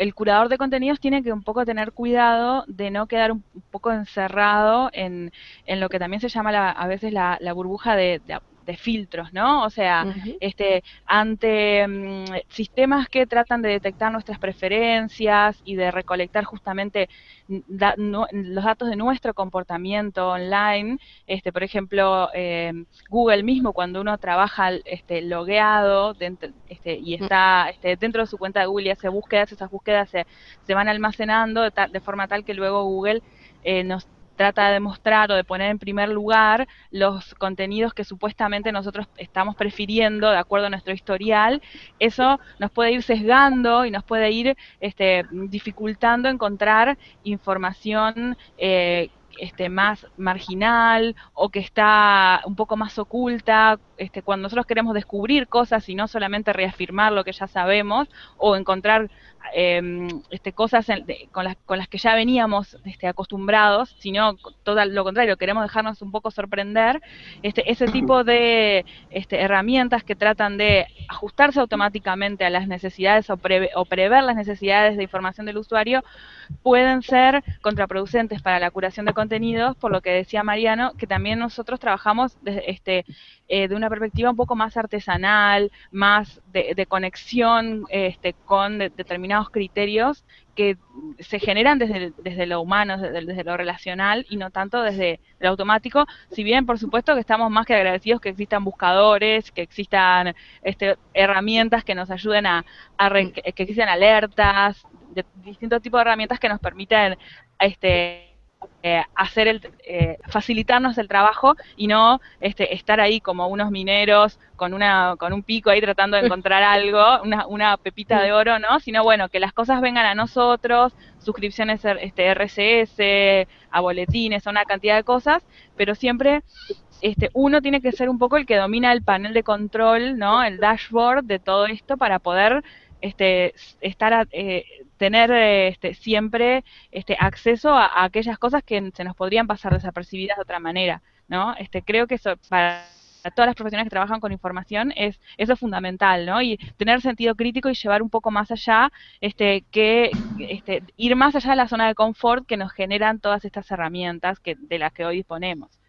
el curador de contenidos tiene que un poco tener cuidado de no quedar un, poco encerrado en, en, lo que también se llama a veces la, burbuja de, de filtros, ¿no? O sea, este, ante mm, sistemas que tratan de detectar nuestras preferencias y de recolectar justamente los datos de nuestro comportamiento online, este, por ejemplo, eh, Google mismo cuando uno trabaja este, logueado dentro, este, y mm. está este, dentro de su cuenta de Google y hace búsquedas, esas búsquedas se, se van almacenando de, de forma tal que luego Google eh, nos trata de demostrar o de poner en primer lugar los contenidos que supuestamente nosotros estamos prefiriendo de acuerdo a nuestro historial, eso nos puede ir sesgando y nos puede ir este, dificultando encontrar información eh, este, más marginal o que está un poco más oculta, este, cuando nosotros queremos descubrir cosas y no solamente reafirmar lo que ya sabemos o encontrar Em, este, cosas con, las, con las que ya veníamos este, acostumbrados, sino todo lo contrario, queremos dejarnos un poco sorprender, este, ese tipo de este, herramientas que tratan de ajustarse automáticamente a las necesidades o, o prever las necesidades de información del usuario, pueden ser contraproducentes para la curación de contenidos, por lo que decía Mariano, que también nosotros trabajamos desde, este, eh, de una perspectiva un poco más artesanal, más de, conexión este, con determinados criterios que se generan desde, desde lo humano, desde, lo relacional y no tanto desde lo automático, si bien por supuesto que estamos más que agradecidos que existan buscadores, que existan este, herramientas que nos ayuden a, que existan alertas, de distintos tipos de herramientas que nos permiten este, eh, hacer el, eh, facilitarnos el trabajo y no este, estar ahí como unos mineros con una con un pico ahí tratando de encontrar algo, una, una pepita de oro, ¿no? Sino bueno, que las cosas vengan a nosotros, suscripciones este, RCS, a boletines, a una cantidad de cosas, pero siempre este, uno tiene que ser un poco el que domina el panel de control, ¿no? El dashboard de todo esto para poder este, estar eh, tener este, siempre este, acceso a, aquellas cosas que se nos podrían pasar desapercibidas de otra manera, ¿no? Este, creo que eso para todas las profesionales que trabajan con información es eso es fundamental, ¿no? Y tener sentido crítico y llevar un poco más allá, este, que este, ir más allá de la zona de confort que nos generan todas estas herramientas que, de las que hoy disponemos.